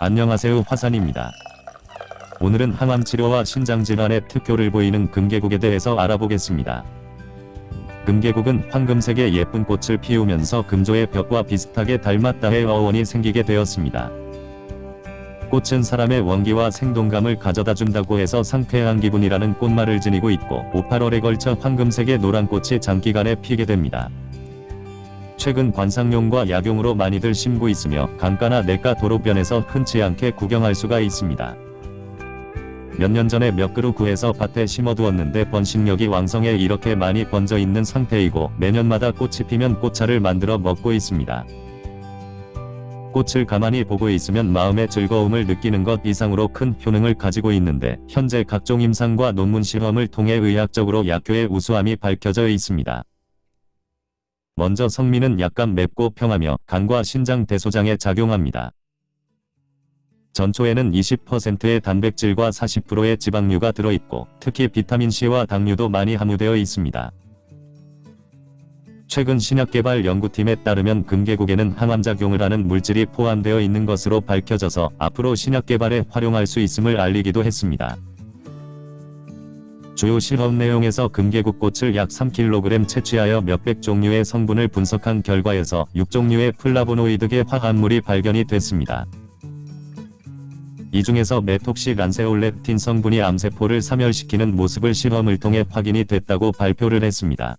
안녕하세요 화산입니다. 오늘은 항암치료와 신장질환의 특효를 보이는 금계국에 대해서 알아보겠습니다. 금계국은 황금색의 예쁜 꽃을 피우면서 금조의 벽과 비슷하게 닮았다의 어원이 생기게 되었습니다. 꽃은 사람의 원기와 생동감을 가져다 준다고 해서 상쾌한 기분이라는 꽃말을 지니고 있고 5, 8월에 걸쳐 황금색의 노란 꽃이 장기간에 피게 됩니다. 최근 관상용과 약용으로 많이들 심고 있으며 강가나 냇가 도로변에서 흔치 않게 구경할 수가 있습니다. 몇 년 전에 몇 그루 구해서 밭에 심어두었는데 번식력이 왕성해 이렇게 많이 번져 있는 상태이고 매년마다 꽃이 피면 꽃차를 만들어 먹고 있습니다. 꽃을 가만히 보고 있으면 마음의 즐거움을 느끼는 것 이상으로 큰 효능을 가지고 있는데 현재 각종 임상과 논문 실험을 통해 의학적으로 약효의 우수함이 밝혀져 있습니다. 먼저 성미는 약간 맵고 평하며 간과 신장 대소장에 작용합니다. 전초에는 20%의 단백질과 40%의 지방류가 들어있고 특히 비타민C와 당류도 많이 함유되어 있습니다. 최근 신약개발 연구팀에 따르면 금계국에는 항암작용을 하는 물질이 포함되어 있는 것으로 밝혀져서 앞으로 신약개발에 활용할 수 있음을 알리기도 했습니다. 주요 실험 내용에서 금계국 꽃을 약 3kg 채취하여 몇백 종류의 성분을 분석한 결과에서 6종류의 플라보노이드계 화합물이 발견이 됐습니다. 이 중에서 메톡시 란세올렙틴 성분이 암세포를 사멸시키는 모습을 실험을 통해 확인이 됐다고 발표를 했습니다.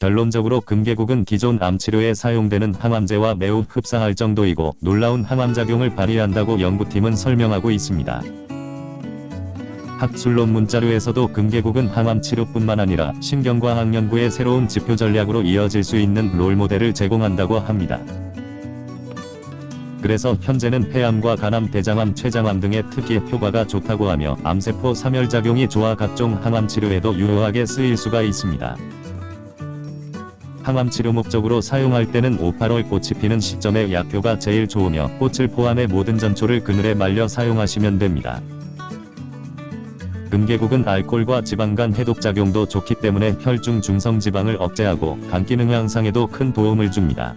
결론적으로 금계국은 기존 암치료에 사용되는 항암제와 매우 흡사할 정도이고 놀라운 항암작용을 발휘한다고 연구팀은 설명하고 있습니다. 학술론 문자료에서도 금계국은 항암치료뿐만 아니라 신경과학 연구의 새로운 지표 전략으로 이어질 수 있는 롤모델을 제공한다고 합니다. 그래서 현재는 폐암과 간암, 대장암, 췌장암 등의 특히 효과가 좋다고 하며 암세포 사멸작용이 좋아 각종 항암치료에도 유효하게 쓰일 수가 있습니다. 항암치료 목적으로 사용할 때는 5, 8월 꽃이 피는 시점에 약효가 제일 좋으며 꽃을 포함해 모든 전초를 그늘에 말려 사용하시면 됩니다. 금계국은 알코올과 지방 간 해독작용도 좋기 때문에 혈중 중성 지방을 억제하고 간 기능 향상에도 큰 도움을 줍니다.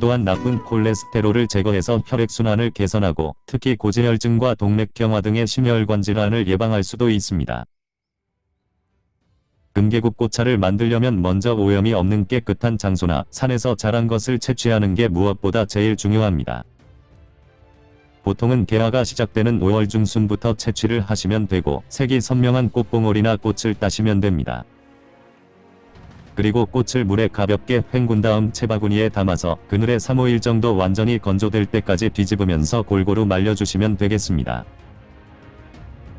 또한 나쁜 콜레스테롤을 제거해서 혈액순환을 개선하고 특히 고지혈증과 동맥경화 등의 심혈관 질환을 예방할 수도 있습니다. 금계국 꽃차를 만들려면 먼저 오염이 없는 깨끗한 장소나 산에서 자란 것을 채취하는 게 무엇보다 제일 중요합니다. 보통은 개화가 시작되는 5월 중순부터 채취를 하시면 되고 색이 선명한 꽃봉오리나 꽃을 따시면 됩니다. 그리고 꽃을 물에 가볍게 헹군 다음 채바구니에 담아서 그늘에 3-5일 정도 완전히 건조될 때까지 뒤집으면서 골고루 말려주시면 되겠습니다.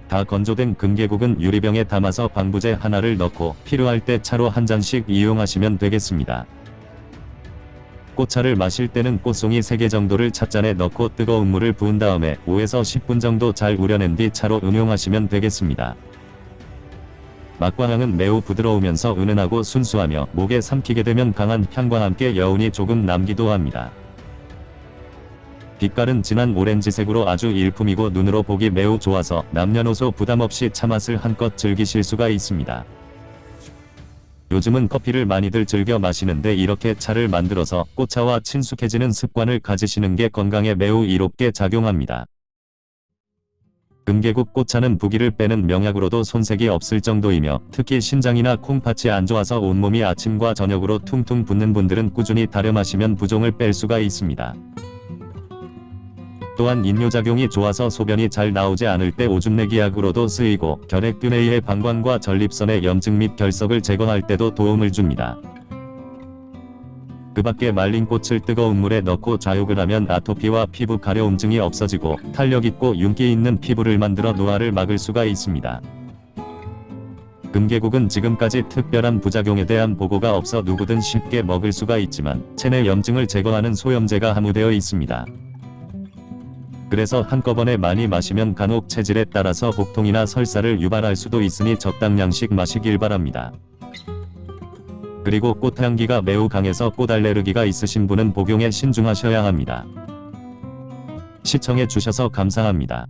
다 건조된 금계국은 유리병에 담아서 방부제 하나를 넣고 필요할 때 차로 한 잔씩 이용하시면 되겠습니다. 꽃차를 마실 때는 꽃송이 3개 정도를 찻잔에 넣고 뜨거운 물을 부은 다음에 5에서 10분 정도 잘 우려낸 뒤 차로 응용하시면 되겠습니다. 맛과 향은 매우 부드러우면서 은은하고 순수하며 목에 삼키게 되면 강한 향과 함께 여운이 조금 남기도 합니다. 빛깔은 진한 오렌지색으로 아주 일품이고 눈으로 보기 매우 좋아서 남녀노소 부담없이 차맛을 한껏 즐기실 수가 있습니다. 요즘은 커피를 많이들 즐겨 마시는데 이렇게 차를 만들어서 꽃차와 친숙해지는 습관을 가지시는 게 건강에 매우 이롭게 작용합니다. 금계국 꽃차는 부기를 빼는 명약으로도 손색이 없을 정도이며 특히 신장이나 콩팥이 안 좋아서 온몸이 아침과 저녁으로 퉁퉁 붓는 분들은 꾸준히 다려 마시면 부종을 뺄 수가 있습니다. 또한 인뇨작용이 좋아서 소변이 잘 나오지 않을 때 오줌내기 약으로도 쓰이고 결핵균에 의해 방광과 전립선의 염증 및 결석을 제거할 때도 도움을 줍니다. 그 밖에 말린 꽃을 뜨거운 물에 넣고 좌욕을 하면 아토피와 피부 가려움증이 없어지고 탄력있고 윤기 있는 피부를 만들어 노화를 막을 수가 있습니다. 금계국은 지금까지 특별한 부작용에 대한 보고가 없어 누구든 쉽게 먹을 수가 있지만 체내 염증을 제거하는 소염제가 함유되어 있습니다. 그래서 한꺼번에 많이 마시면 간혹 체질에 따라서 복통이나 설사를 유발할 수도 있으니 적당량씩 마시길 바랍니다. 그리고 꽃향기가 매우 강해서 꽃 알레르기가 있으신 분은 복용에 신중하셔야 합니다. 시청해 주셔서 감사합니다.